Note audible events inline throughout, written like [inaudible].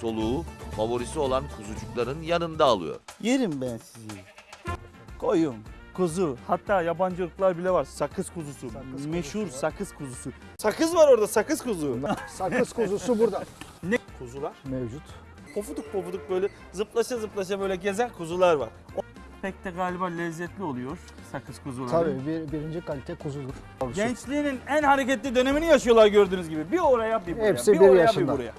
soluğu favorisi olan kuzucukların yanında alıyor. Yerim ben sizi. Koyun, kuzu, hatta yabancı ırklar bile var. Sakız kuzusu. Sakız Meşhur kuzusu sakız kuzusu. Sakız var orada, sakız kuzu. [laughs] Sakız kuzusu burada ne kuzular? mevcut. Pofuduk pofuduk böyle zıplaşa zıplaşa böyle gezen kuzular var. O- Pek de galiba lezzetli oluyor sakız kuzuları. Tabii bir, birinci kalite kuzudur. Gençliğinin en hareketli dönemini yaşıyorlar gördüğünüz gibi. Bir oraya bir buraya. Hepsi bir bir oraya yaşında. bir buraya.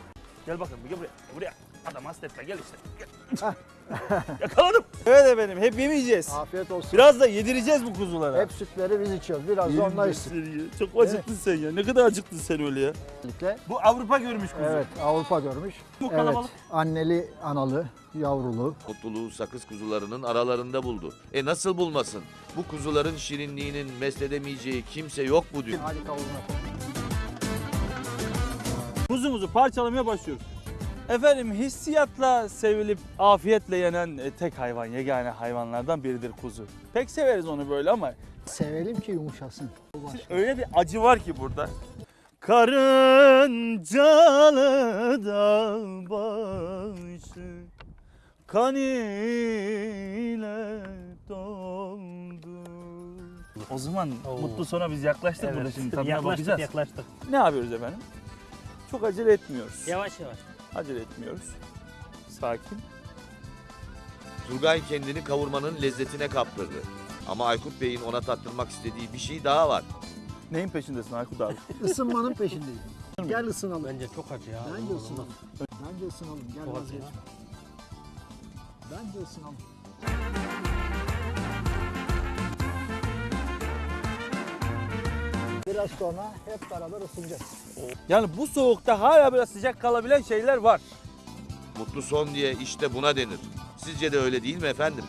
Gel bakalım gel buraya. Buraya. Adam hasretle gel işte. Gel. [laughs] Yakaladım. Evet efendim hep yemeyeceğiz. Afiyet olsun. Biraz da yedireceğiz bu kuzulara. Hep sütleri biz içiyoruz. Biraz da onlar içsin. Çok acıktın sen ya. Ne kadar acıktın sen öyle ya. Özellikle. Bu Avrupa görmüş kuzu. Evet Avrupa görmüş. Bu Evet kalabalık. anneli analı yavrulu. Mutluluğu sakız kuzularının aralarında buldu. E nasıl bulmasın? Bu kuzuların şirinliğinin mesledemeyeceği kimse yok bu dünyada. Hadi kavurma. Kuzumuzu parçalamaya başlıyoruz. Efendim hissiyatla sevilip afiyetle yenen e, tek hayvan, yegane hayvanlardan biridir kuzu. Pek severiz onu böyle ama Sevelim ki yumuşasın. öyle bir acı var ki burada. Karıncalı dağ başı kan ile doldu. O zaman Oo. mutlu sona biz yaklaştık burada şimdi tadına yaklaştık bakacağız. yaklaştık. Ne yapıyoruz efendim? Çok acele etmiyoruz. Yavaş yavaş. Acele etmiyoruz. Sakin. Turgay kendini kavurmanın lezzetine kaptırdı. Ama Aykut Bey'in ona tattırmak istediği bir şey daha var. Neyin peşindesin Aykut abi? [laughs] Isınmanın peşindeyim. Gel ısınalım. Bence çok acı ya. Bence ısınalım. Bence ısınalım. Gel Çok acı vazgeç. ya. Bence ısınalım. Biraz sonra hep beraber ısınacağız. Yani bu soğukta hala biraz sıcak kalabilen şeyler var. Mutlu son diye işte buna denir. Sizce de öyle değil mi efendim?